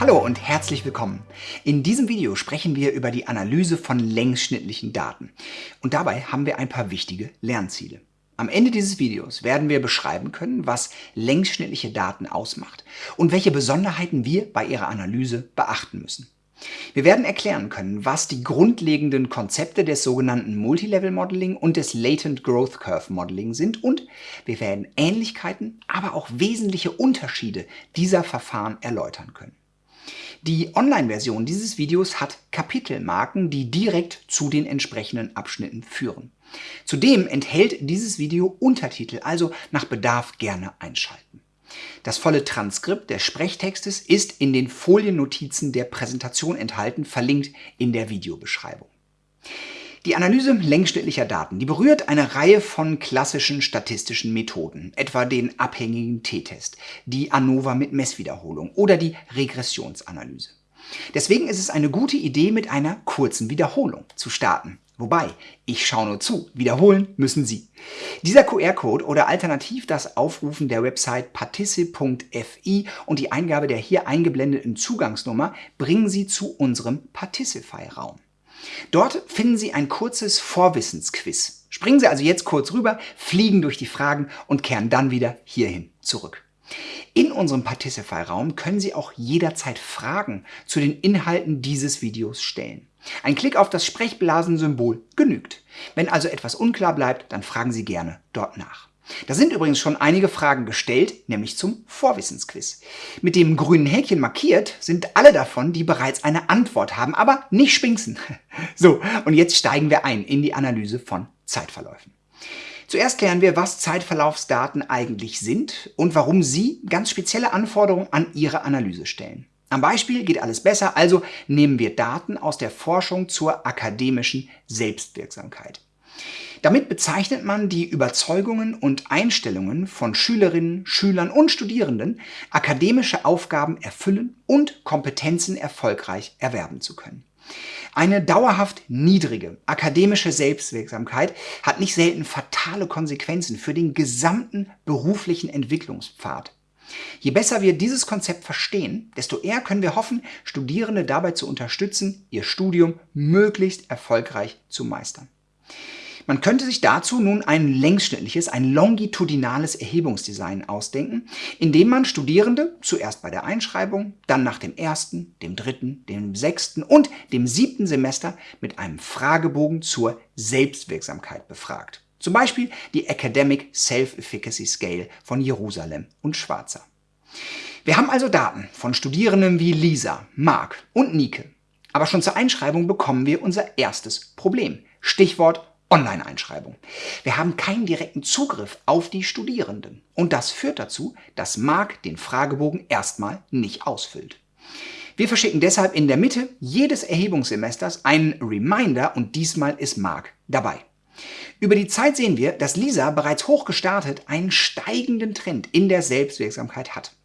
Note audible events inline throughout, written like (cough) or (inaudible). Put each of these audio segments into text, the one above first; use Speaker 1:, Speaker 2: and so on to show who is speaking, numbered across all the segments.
Speaker 1: Hallo und herzlich willkommen. In diesem Video sprechen wir über die Analyse von längsschnittlichen Daten. Und dabei haben wir ein paar wichtige Lernziele. Am Ende dieses Videos werden wir beschreiben können, was längsschnittliche Daten ausmacht und welche Besonderheiten wir bei ihrer Analyse beachten müssen. Wir werden erklären können, was die grundlegenden Konzepte des sogenannten Multilevel Modeling und des Latent Growth Curve Modeling sind und wir werden Ähnlichkeiten, aber auch wesentliche Unterschiede dieser Verfahren erläutern können. Die Online-Version dieses Videos hat Kapitelmarken, die direkt zu den entsprechenden Abschnitten führen. Zudem enthält dieses Video Untertitel, also nach Bedarf gerne einschalten. Das volle Transkript des Sprechtextes ist in den Foliennotizen der Präsentation enthalten, verlinkt in der Videobeschreibung. Die Analyse längsschnittlicher Daten, die berührt eine Reihe von klassischen statistischen Methoden, etwa den abhängigen t-Test, die ANOVA mit Messwiederholung oder die Regressionsanalyse. Deswegen ist es eine gute Idee, mit einer kurzen Wiederholung zu starten. Wobei, ich schaue nur zu, wiederholen müssen Sie. Dieser QR-Code oder alternativ das Aufrufen der Website particip.fi und die Eingabe der hier eingeblendeten Zugangsnummer bringen Sie zu unserem Particify-Raum. Dort finden Sie ein kurzes Vorwissensquiz. Springen Sie also jetzt kurz rüber, fliegen durch die Fragen und kehren dann wieder hierhin zurück. In unserem Particify-Raum können Sie auch jederzeit Fragen zu den Inhalten dieses Videos stellen. Ein Klick auf das Sprechblasensymbol genügt. Wenn also etwas unklar bleibt, dann fragen Sie gerne dort nach. Da sind übrigens schon einige Fragen gestellt, nämlich zum Vorwissensquiz. Mit dem grünen Häkchen markiert sind alle davon, die bereits eine Antwort haben, aber nicht spinksen. (laughs) So, und jetzt steigen wir ein in die Analyse von Zeitverläufen. Zuerst klären wir, was Zeitverlaufsdaten eigentlich sind und warum Sie ganz spezielle Anforderungen an Ihre Analyse stellen. Am Beispiel geht alles besser, also nehmen wir Daten aus der Forschung zur akademischen Selbstwirksamkeit. Damit bezeichnet man die Überzeugungen und Einstellungen von Schülerinnen, Schülern und Studierenden, akademische Aufgaben erfüllen und Kompetenzen erfolgreich erwerben zu können. Eine dauerhaft niedrige akademische Selbstwirksamkeit hat nicht selten fatale Konsequenzen für den gesamten beruflichen Entwicklungspfad. Je besser wir dieses Konzept verstehen, desto eher können wir hoffen, Studierende dabei zu unterstützen, ihr Studium möglichst erfolgreich zu meistern. Man könnte sich dazu nun ein längsschnittliches, ein longitudinales Erhebungsdesign ausdenken, indem man Studierende zuerst bei der Einschreibung, dann nach dem ersten, dem dritten, dem sechsten und dem siebten Semester mit einem Fragebogen zur Selbstwirksamkeit befragt. Zum Beispiel die Academic Self-Efficacy Scale von Jerusalem und Schwarzer. Wir haben also Daten von Studierenden wie Lisa, Mark und Nike. Aber schon zur Einschreibung bekommen wir unser erstes Problem. Stichwort Online-Einschreibung. Wir haben keinen direkten Zugriff auf die Studierenden. Und das führt dazu, dass Mark den Fragebogen erstmal nicht ausfüllt. Wir verschicken deshalb in der Mitte jedes Erhebungssemesters einen Reminder und diesmal ist Mark dabei. Über die Zeit sehen wir, dass Lisa bereits hoch gestartet einen steigenden Trend in der Selbstwirksamkeit hat.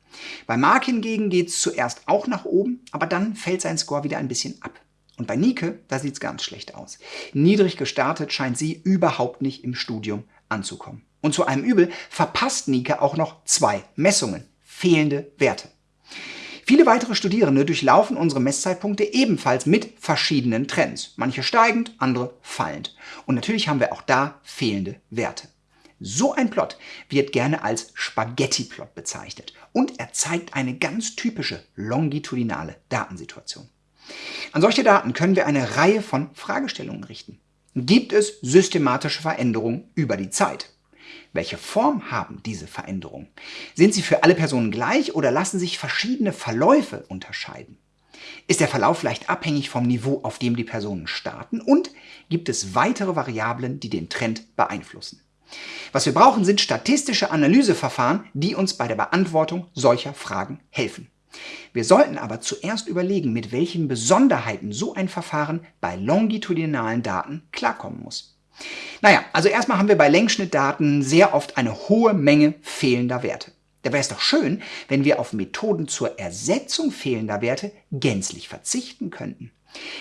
Speaker 1: Bei Mark hingegen geht es zuerst auch nach oben, aber dann fällt sein Score wieder ein bisschen ab. Und bei Nike, da sieht es ganz schlecht aus. Niedrig gestartet scheint sie überhaupt nicht im Studium anzukommen. Und zu einem Übel verpasst Nike auch noch zwei Messungen, fehlende Werte. Viele weitere Studierende durchlaufen unsere Messzeitpunkte ebenfalls mit verschiedenen Trends. Manche steigend, andere fallend. Und natürlich haben wir auch da fehlende Werte. So ein Plot wird gerne als Spaghetti-Plot bezeichnet und er zeigt eine ganz typische longitudinale Datensituation. An solche Daten können wir eine Reihe von Fragestellungen richten. Gibt es systematische Veränderungen über die Zeit? Welche Form haben diese Veränderungen? Sind sie für alle Personen gleich oder lassen sich verschiedene Verläufe unterscheiden? Ist der Verlauf vielleicht abhängig vom Niveau, auf dem die Personen starten? Und gibt es weitere Variablen, die den Trend beeinflussen? Was wir brauchen, sind statistische Analyseverfahren, die uns bei der Beantwortung solcher Fragen helfen. Wir sollten aber zuerst überlegen, mit welchen Besonderheiten so ein Verfahren bei longitudinalen Daten klarkommen muss. Naja, also erstmal haben wir bei Längsschnittdaten sehr oft eine hohe Menge fehlender Werte. Da wäre es doch schön, wenn wir auf Methoden zur Ersetzung fehlender Werte gänzlich verzichten könnten.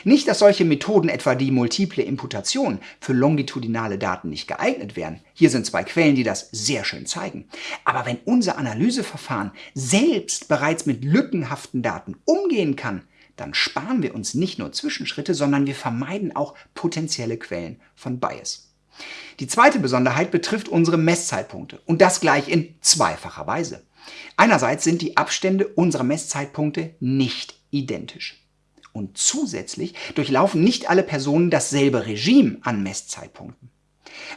Speaker 1: Nicht, dass solche Methoden, etwa die multiple Imputation, für longitudinale Daten nicht geeignet wären. Hier sind zwei Quellen, die das sehr schön zeigen. Aber wenn unser Analyseverfahren selbst bereits mit lückenhaften Daten umgehen kann, dann sparen wir uns nicht nur Zwischenschritte, sondern wir vermeiden auch potenzielle Quellen von Bias. Die zweite Besonderheit betrifft unsere Messzeitpunkte und das gleich in zweifacher Weise. Einerseits sind die Abstände unserer Messzeitpunkte nicht identisch. Und zusätzlich durchlaufen nicht alle Personen dasselbe Regime an Messzeitpunkten.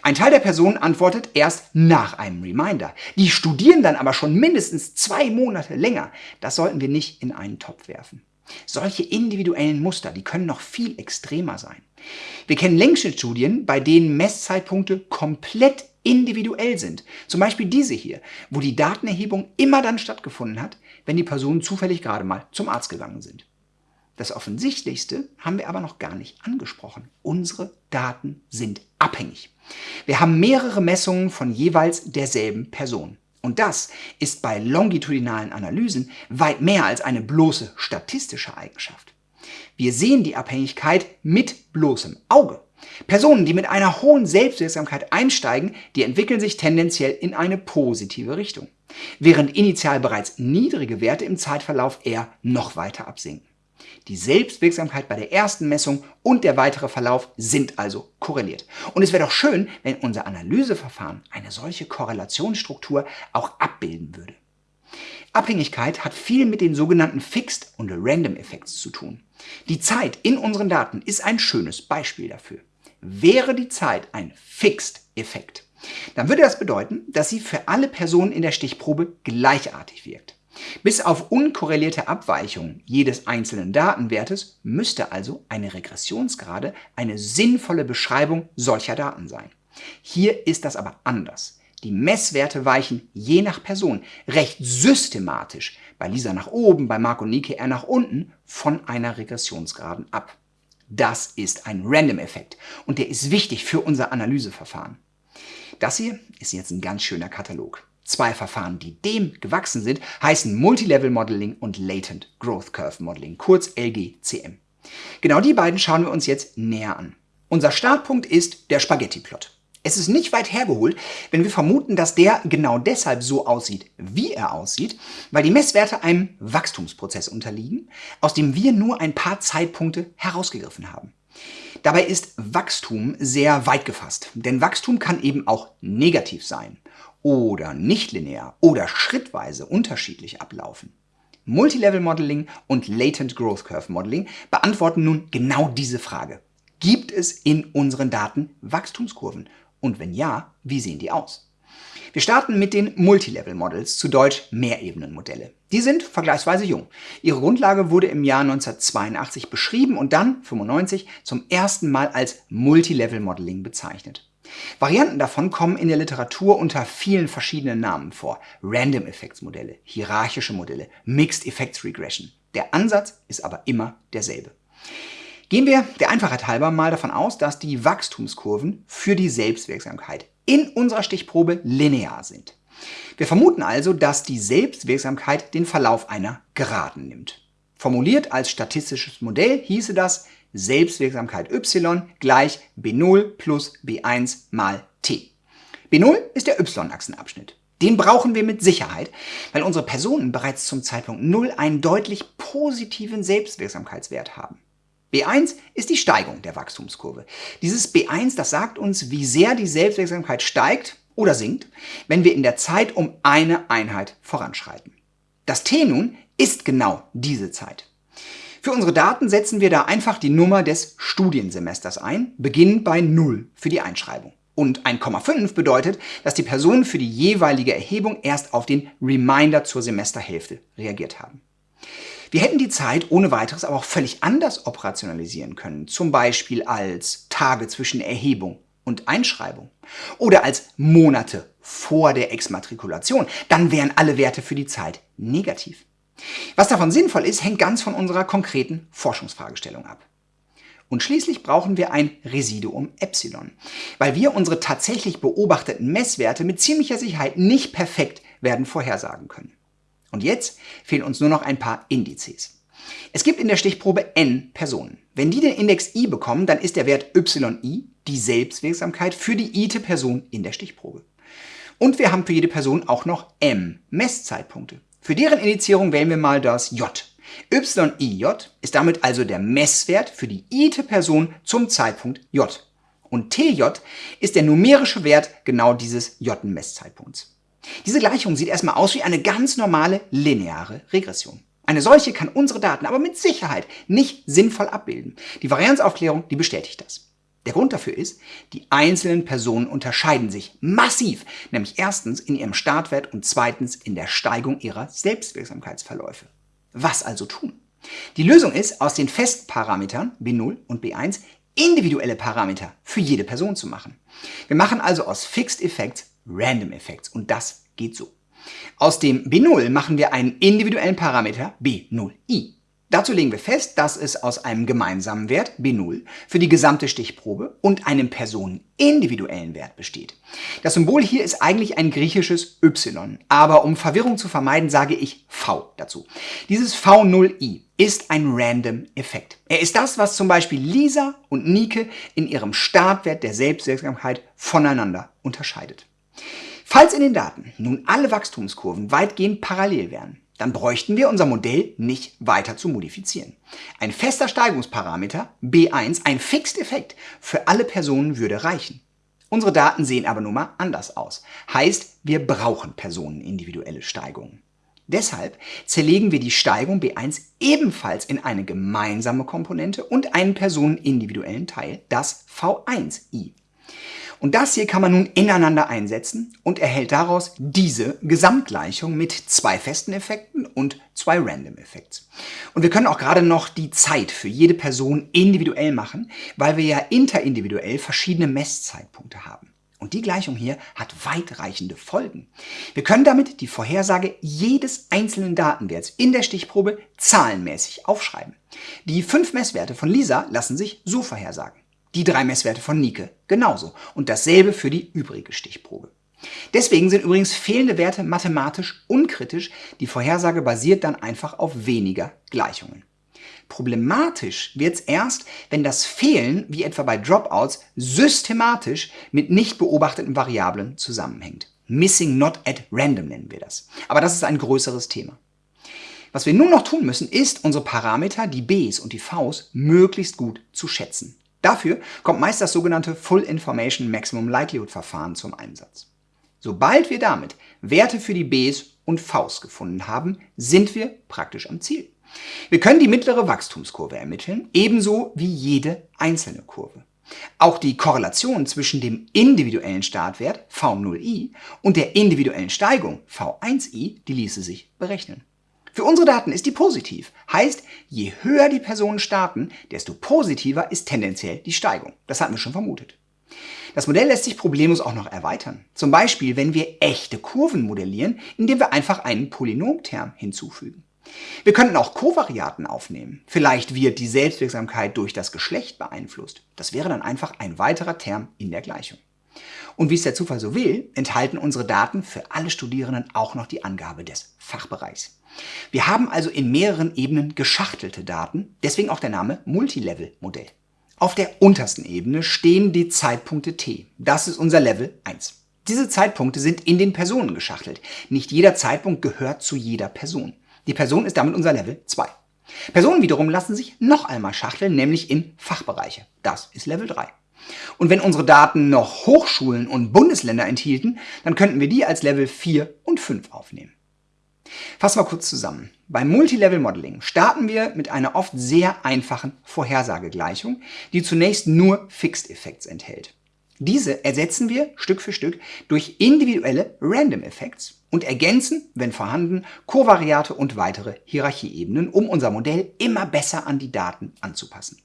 Speaker 1: Ein Teil der Personen antwortet erst nach einem Reminder. Die studieren dann aber schon mindestens zwei Monate länger. Das sollten wir nicht in einen Topf werfen. Solche individuellen Muster, die können noch viel extremer sein. Wir kennen Längsschnittstudien, bei denen Messzeitpunkte komplett individuell sind. Zum Beispiel diese hier, wo die Datenerhebung immer dann stattgefunden hat, wenn die Personen zufällig gerade mal zum Arzt gegangen sind. Das Offensichtlichste haben wir aber noch gar nicht angesprochen. Unsere Daten sind abhängig. Wir haben mehrere Messungen von jeweils derselben Person. Und das ist bei longitudinalen Analysen weit mehr als eine bloße statistische Eigenschaft. Wir sehen die Abhängigkeit mit bloßem Auge. Personen, die mit einer hohen Selbstwirksamkeit einsteigen, die entwickeln sich tendenziell in eine positive Richtung, während initial bereits niedrige Werte im Zeitverlauf eher noch weiter absinken. Die Selbstwirksamkeit bei der ersten Messung und der weitere Verlauf sind also korreliert. Und es wäre doch schön, wenn unser Analyseverfahren eine solche Korrelationsstruktur auch abbilden würde. Abhängigkeit hat viel mit den sogenannten Fixed und Random Effects zu tun. Die Zeit in unseren Daten ist ein schönes Beispiel dafür. Wäre die Zeit ein Fixed Effekt, dann würde das bedeuten, dass sie für alle Personen in der Stichprobe gleichartig wirkt. Bis auf unkorrelierte Abweichungen jedes einzelnen Datenwertes müsste also eine Regressionsgrade eine sinnvolle Beschreibung solcher Daten sein. Hier ist das aber anders. Die Messwerte weichen je nach Person recht systematisch, bei Lisa nach oben, bei Marco Nike eher nach unten, von einer Regressionsgraden ab. Das ist ein Random-Effekt und der ist wichtig für unser Analyseverfahren. Das hier ist jetzt ein ganz schöner Katalog. Zwei Verfahren, die dem gewachsen sind, heißen Multilevel Modeling und Latent Growth Curve Modeling, kurz LGCM. Genau die beiden schauen wir uns jetzt näher an. Unser Startpunkt ist der Spaghetti-Plot. Es ist nicht weit hergeholt, wenn wir vermuten, dass der genau deshalb so aussieht, wie er aussieht, weil die Messwerte einem Wachstumsprozess unterliegen, aus dem wir nur ein paar Zeitpunkte herausgegriffen haben. Dabei ist Wachstum sehr weit gefasst, denn Wachstum kann eben auch negativ sein oder nicht linear oder schrittweise unterschiedlich ablaufen. Multilevel Modeling und Latent Growth Curve Modeling beantworten nun genau diese Frage. Gibt es in unseren Daten Wachstumskurven? Und wenn ja, wie sehen die aus? Wir starten mit den Multilevel Models, zu Deutsch Mehrebenenmodelle. Die sind vergleichsweise jung. Ihre Grundlage wurde im Jahr 1982 beschrieben und dann, 95, zum ersten Mal als Multilevel Modeling bezeichnet. Varianten davon kommen in der Literatur unter vielen verschiedenen Namen vor. Random Effects Modelle, hierarchische Modelle, Mixed Effects Regression. Der Ansatz ist aber immer derselbe. Gehen wir der Einfachheit halber mal davon aus, dass die Wachstumskurven für die Selbstwirksamkeit in unserer Stichprobe linear sind. Wir vermuten also, dass die Selbstwirksamkeit den Verlauf einer Geraden nimmt. Formuliert als statistisches Modell hieße das, Selbstwirksamkeit y gleich b0 plus b1 mal t. b0 ist der y-Achsenabschnitt. Den brauchen wir mit Sicherheit, weil unsere Personen bereits zum Zeitpunkt 0 einen deutlich positiven Selbstwirksamkeitswert haben. B1 ist die Steigung der Wachstumskurve. Dieses B1, das sagt uns, wie sehr die Selbstwirksamkeit steigt oder sinkt, wenn wir in der Zeit um eine Einheit voranschreiten. Das T nun ist genau diese Zeit. Für unsere Daten setzen wir da einfach die Nummer des Studiensemesters ein, beginnend bei 0 für die Einschreibung. Und 1,5 bedeutet, dass die Personen für die jeweilige Erhebung erst auf den Reminder zur Semesterhälfte reagiert haben. Wir hätten die Zeit ohne weiteres aber auch völlig anders operationalisieren können, zum Beispiel als Tage zwischen Erhebung und Einschreibung oder als Monate vor der Exmatrikulation. Dann wären alle Werte für die Zeit negativ. Was davon sinnvoll ist, hängt ganz von unserer konkreten Forschungsfragestellung ab. Und schließlich brauchen wir ein Residuum Epsilon, weil wir unsere tatsächlich beobachteten Messwerte mit ziemlicher Sicherheit nicht perfekt werden vorhersagen können. Und jetzt fehlen uns nur noch ein paar Indizes. Es gibt in der Stichprobe n Personen. Wenn die den Index i bekommen, dann ist der Wert yi die Selbstwirksamkeit für die ite Person in der Stichprobe. Und wir haben für jede Person auch noch m Messzeitpunkte. Für deren Indizierung wählen wir mal das j. YIJ ist damit also der Messwert für die ite Person zum Zeitpunkt j. Und TJ ist der numerische Wert genau dieses j-Messzeitpunkts. Diese Gleichung sieht erstmal aus wie eine ganz normale lineare Regression. Eine solche kann unsere Daten aber mit Sicherheit nicht sinnvoll abbilden. Die Varianzaufklärung, die bestätigt das. Der Grund dafür ist, die einzelnen Personen unterscheiden sich massiv, nämlich erstens in ihrem Startwert und zweitens in der Steigung ihrer Selbstwirksamkeitsverläufe. Was also tun? Die Lösung ist, aus den Festparametern B0 und B1 individuelle Parameter für jede Person zu machen. Wir machen also aus Fixed Effects Random Effects und das geht so. Aus dem B0 machen wir einen individuellen Parameter B0i. Dazu legen wir fest, dass es aus einem gemeinsamen Wert B0 für die gesamte Stichprobe und einem personenindividuellen Wert besteht. Das Symbol hier ist eigentlich ein griechisches Y, aber um Verwirrung zu vermeiden, sage ich V dazu. Dieses V0i ist ein Random Effekt. Er ist das, was zum Beispiel Lisa und Nike in ihrem Startwert der Selbstwirksamkeit voneinander unterscheidet. Falls in den Daten nun alle Wachstumskurven weitgehend parallel wären, dann bräuchten wir unser Modell nicht weiter zu modifizieren. Ein fester Steigungsparameter, B1, ein Fixed Effekt für alle Personen würde reichen. Unsere Daten sehen aber nun mal anders aus. Heißt, wir brauchen personenindividuelle Steigungen. Deshalb zerlegen wir die Steigung B1 ebenfalls in eine gemeinsame Komponente und einen personenindividuellen Teil, das V1i. Und das hier kann man nun ineinander einsetzen und erhält daraus diese Gesamtgleichung mit zwei festen Effekten und zwei Random Effects. Und wir können auch gerade noch die Zeit für jede Person individuell machen, weil wir ja interindividuell verschiedene Messzeitpunkte haben. Und die Gleichung hier hat weitreichende Folgen. Wir können damit die Vorhersage jedes einzelnen Datenwerts in der Stichprobe zahlenmäßig aufschreiben. Die fünf Messwerte von Lisa lassen sich so vorhersagen. Die drei Messwerte von Nike genauso und dasselbe für die übrige Stichprobe. Deswegen sind übrigens fehlende Werte mathematisch unkritisch, die Vorhersage basiert dann einfach auf weniger Gleichungen. Problematisch wird es erst, wenn das Fehlen, wie etwa bei Dropouts, systematisch mit nicht beobachteten Variablen zusammenhängt. Missing not at random nennen wir das. Aber das ist ein größeres Thema. Was wir nun noch tun müssen, ist, unsere Parameter, die Bs und die Vs, möglichst gut zu schätzen. Dafür kommt meist das sogenannte Full Information Maximum Likelihood Verfahren zum Einsatz. Sobald wir damit Werte für die Bs und Vs gefunden haben, sind wir praktisch am Ziel. Wir können die mittlere Wachstumskurve ermitteln, ebenso wie jede einzelne Kurve. Auch die Korrelation zwischen dem individuellen Startwert V0i und der individuellen Steigung V1i, die ließe sich berechnen. Für unsere Daten ist die positiv. Heißt, je höher die Personen starten, desto positiver ist tendenziell die Steigung. Das hatten wir schon vermutet. Das Modell lässt sich problemlos auch noch erweitern. Zum Beispiel, wenn wir echte Kurven modellieren, indem wir einfach einen Polynomterm hinzufügen. Wir könnten auch Kovariaten aufnehmen. Vielleicht wird die Selbstwirksamkeit durch das Geschlecht beeinflusst. Das wäre dann einfach ein weiterer Term in der Gleichung. Und wie es der Zufall so will, enthalten unsere Daten für alle Studierenden auch noch die Angabe des Fachbereichs. Wir haben also in mehreren Ebenen geschachtelte Daten, deswegen auch der Name Multilevel-Modell. Auf der untersten Ebene stehen die Zeitpunkte t. Das ist unser Level 1. Diese Zeitpunkte sind in den Personen geschachtelt. Nicht jeder Zeitpunkt gehört zu jeder Person. Die Person ist damit unser Level 2. Personen wiederum lassen sich noch einmal schachteln, nämlich in Fachbereiche. Das ist Level 3. Und wenn unsere Daten noch Hochschulen und Bundesländer enthielten, dann könnten wir die als Level 4 und 5 aufnehmen. Fassen wir kurz zusammen. Beim Multilevel Modeling starten wir mit einer oft sehr einfachen Vorhersagegleichung, die zunächst nur Fixed Effects enthält. Diese ersetzen wir Stück für Stück durch individuelle Random Effects und ergänzen, wenn vorhanden, Kovariate und weitere Hierarchieebenen, um unser Modell immer besser an die Daten anzupassen.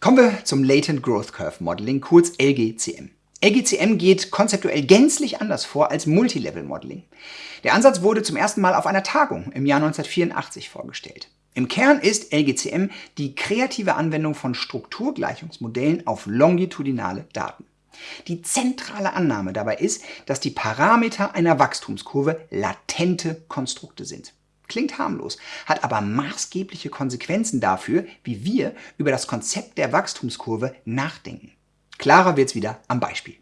Speaker 1: Kommen wir zum Latent Growth Curve Modeling, kurz LGCM. LGCM geht konzeptuell gänzlich anders vor als Multilevel Modeling. Der Ansatz wurde zum ersten Mal auf einer Tagung im Jahr 1984 vorgestellt. Im Kern ist LGCM die kreative Anwendung von Strukturgleichungsmodellen auf longitudinale Daten. Die zentrale Annahme dabei ist, dass die Parameter einer Wachstumskurve latente Konstrukte sind. Klingt harmlos, hat aber maßgebliche Konsequenzen dafür, wie wir über das Konzept der Wachstumskurve nachdenken. Klarer wird's wieder am Beispiel.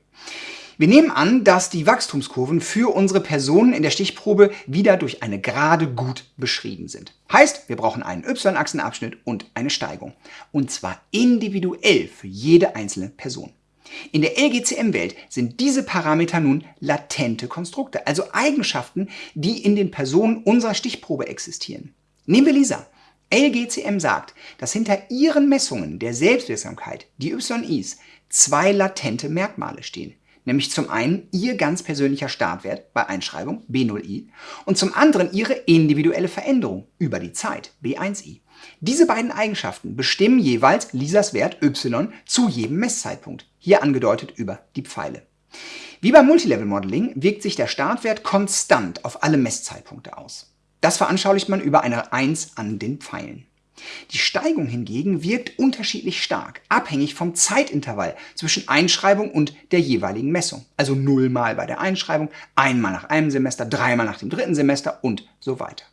Speaker 1: Wir nehmen an, dass die Wachstumskurven für unsere Personen in der Stichprobe wieder durch eine Gerade gut beschrieben sind. Heißt, wir brauchen einen y-Achsenabschnitt und eine Steigung. Und zwar individuell für jede einzelne Person. In der LGCM-Welt sind diese Parameter nun latente Konstrukte, also Eigenschaften, die in den Personen unserer Stichprobe existieren. Nehmen wir Lisa. LGCM sagt, dass hinter ihren Messungen der Selbstwirksamkeit, die YIs, zwei latente Merkmale stehen nämlich zum einen ihr ganz persönlicher Startwert bei Einschreibung B0i und zum anderen ihre individuelle Veränderung über die Zeit B1i. Diese beiden Eigenschaften bestimmen jeweils Lisas Wert y zu jedem Messzeitpunkt, hier angedeutet über die Pfeile. Wie beim Multilevel Modeling wirkt sich der Startwert konstant auf alle Messzeitpunkte aus. Das veranschaulicht man über eine 1 an den Pfeilen. Die Steigung hingegen wirkt unterschiedlich stark, abhängig vom Zeitintervall zwischen Einschreibung und der jeweiligen Messung. Also nullmal bei der Einschreibung, einmal nach einem Semester, dreimal nach dem dritten Semester und so weiter.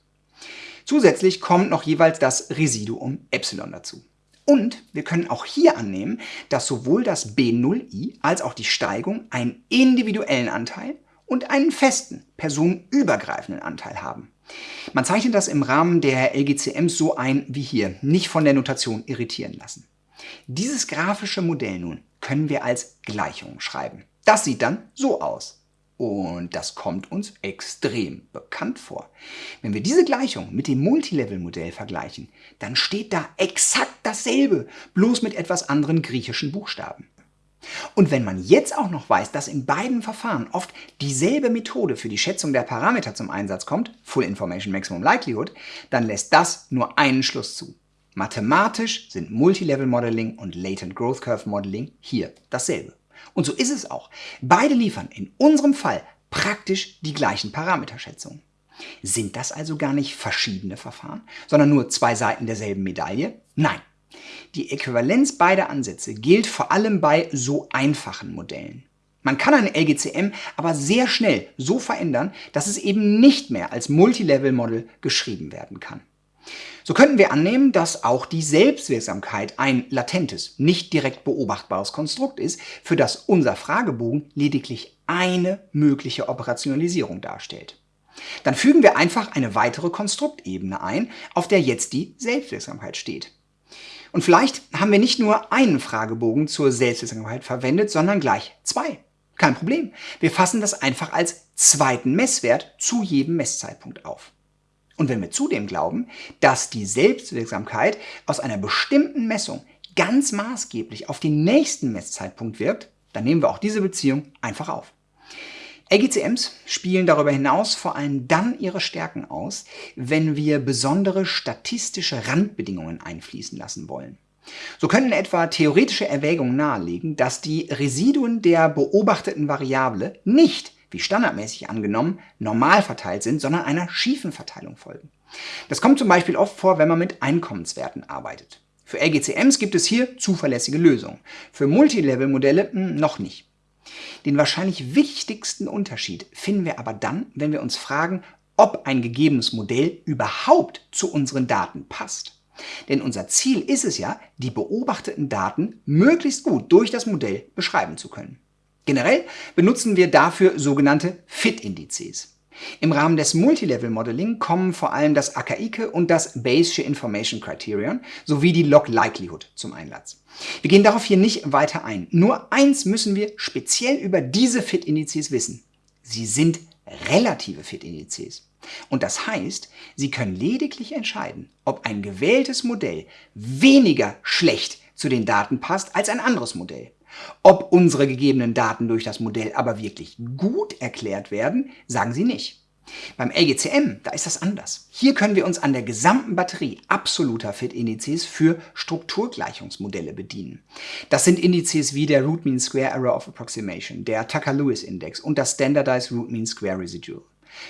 Speaker 1: Zusätzlich kommt noch jeweils das Residuum Epsilon dazu. Und wir können auch hier annehmen, dass sowohl das B0i als auch die Steigung einen individuellen Anteil und einen festen, personenübergreifenden Anteil haben. Man zeichnet das im Rahmen der LGCMs so ein wie hier, nicht von der Notation irritieren lassen. Dieses grafische Modell nun können wir als Gleichung schreiben. Das sieht dann so aus. Und das kommt uns extrem bekannt vor. Wenn wir diese Gleichung mit dem Multilevel-Modell vergleichen, dann steht da exakt dasselbe, bloß mit etwas anderen griechischen Buchstaben. Und wenn man jetzt auch noch weiß, dass in beiden Verfahren oft dieselbe Methode für die Schätzung der Parameter zum Einsatz kommt, Full Information Maximum Likelihood, dann lässt das nur einen Schluss zu. Mathematisch sind Multilevel Modeling und Latent Growth Curve Modeling hier dasselbe. Und so ist es auch. Beide liefern in unserem Fall praktisch die gleichen Parameterschätzungen. Sind das also gar nicht verschiedene Verfahren, sondern nur zwei Seiten derselben Medaille? Nein, die Äquivalenz beider Ansätze gilt vor allem bei so einfachen Modellen. Man kann eine LGCM aber sehr schnell so verändern, dass es eben nicht mehr als Multilevel-Model geschrieben werden kann. So könnten wir annehmen, dass auch die Selbstwirksamkeit ein latentes, nicht direkt beobachtbares Konstrukt ist, für das unser Fragebogen lediglich eine mögliche Operationalisierung darstellt. Dann fügen wir einfach eine weitere Konstruktebene ein, auf der jetzt die Selbstwirksamkeit steht. Und vielleicht haben wir nicht nur einen Fragebogen zur Selbstwirksamkeit verwendet, sondern gleich zwei. Kein Problem. Wir fassen das einfach als zweiten Messwert zu jedem Messzeitpunkt auf. Und wenn wir zudem glauben, dass die Selbstwirksamkeit aus einer bestimmten Messung ganz maßgeblich auf den nächsten Messzeitpunkt wirkt, dann nehmen wir auch diese Beziehung einfach auf. LGCMs spielen darüber hinaus vor allem dann ihre Stärken aus, wenn wir besondere statistische Randbedingungen einfließen lassen wollen. So können etwa theoretische Erwägungen nahelegen, dass die Residuen der beobachteten Variable nicht, wie standardmäßig angenommen, normal verteilt sind, sondern einer schiefen Verteilung folgen. Das kommt zum Beispiel oft vor, wenn man mit Einkommenswerten arbeitet. Für LGCMs gibt es hier zuverlässige Lösungen, für Multilevel-Modelle hm, noch nicht. Den wahrscheinlich wichtigsten Unterschied finden wir aber dann, wenn wir uns fragen, ob ein gegebenes Modell überhaupt zu unseren Daten passt. Denn unser Ziel ist es ja, die beobachteten Daten möglichst gut durch das Modell beschreiben zu können. Generell benutzen wir dafür sogenannte Fit-Indizes. Im Rahmen des Multilevel Modeling kommen vor allem das Akaike und das Bayesche Information Criterion sowie die Log Likelihood zum Einsatz. Wir gehen darauf hier nicht weiter ein. Nur eins müssen wir speziell über diese Fit-Indizes wissen. Sie sind relative Fit-Indizes. Und das heißt, Sie können lediglich entscheiden, ob ein gewähltes Modell weniger schlecht zu den Daten passt als ein anderes Modell. Ob unsere gegebenen Daten durch das Modell aber wirklich gut erklärt werden, sagen sie nicht. Beim LGCM, da ist das anders. Hier können wir uns an der gesamten Batterie absoluter Fit-Indizes für Strukturgleichungsmodelle bedienen. Das sind Indizes wie der Root Mean Square Error of Approximation, der Tucker-Lewis-Index und das Standardized Root Mean Square Residual.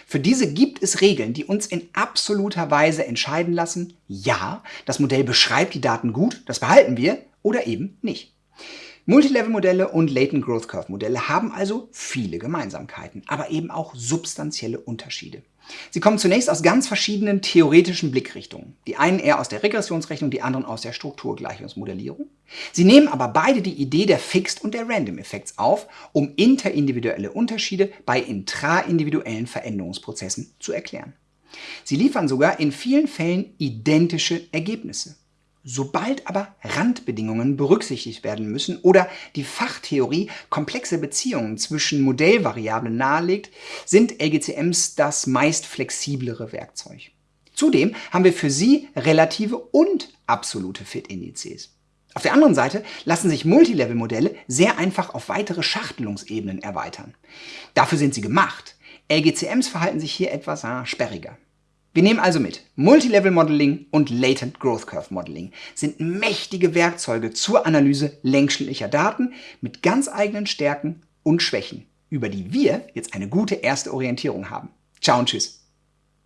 Speaker 1: Für diese gibt es Regeln, die uns in absoluter Weise entscheiden lassen, ja, das Modell beschreibt die Daten gut, das behalten wir, oder eben nicht. Multilevel-Modelle und Latent Growth Curve-Modelle haben also viele Gemeinsamkeiten, aber eben auch substanzielle Unterschiede. Sie kommen zunächst aus ganz verschiedenen theoretischen Blickrichtungen. Die einen eher aus der Regressionsrechnung, die anderen aus der Strukturgleichungsmodellierung. Sie nehmen aber beide die Idee der Fixed- und der Random-Effekts auf, um interindividuelle Unterschiede bei intraindividuellen Veränderungsprozessen zu erklären. Sie liefern sogar in vielen Fällen identische Ergebnisse. Sobald aber Randbedingungen berücksichtigt werden müssen oder die Fachtheorie komplexe Beziehungen zwischen Modellvariablen nahelegt, sind LGCMs das meist flexiblere Werkzeug. Zudem haben wir für sie relative und absolute Fit-Indizes. Auf der anderen Seite lassen sich Multilevel-Modelle sehr einfach auf weitere Schachtelungsebenen erweitern. Dafür sind sie gemacht. LGCMs verhalten sich hier etwas ah, sperriger. Wir nehmen also mit, Multilevel Modeling und Latent Growth Curve Modeling sind mächtige Werkzeuge zur Analyse längsschnittlicher Daten mit ganz eigenen Stärken und Schwächen, über die wir jetzt eine gute erste Orientierung haben. Ciao und tschüss.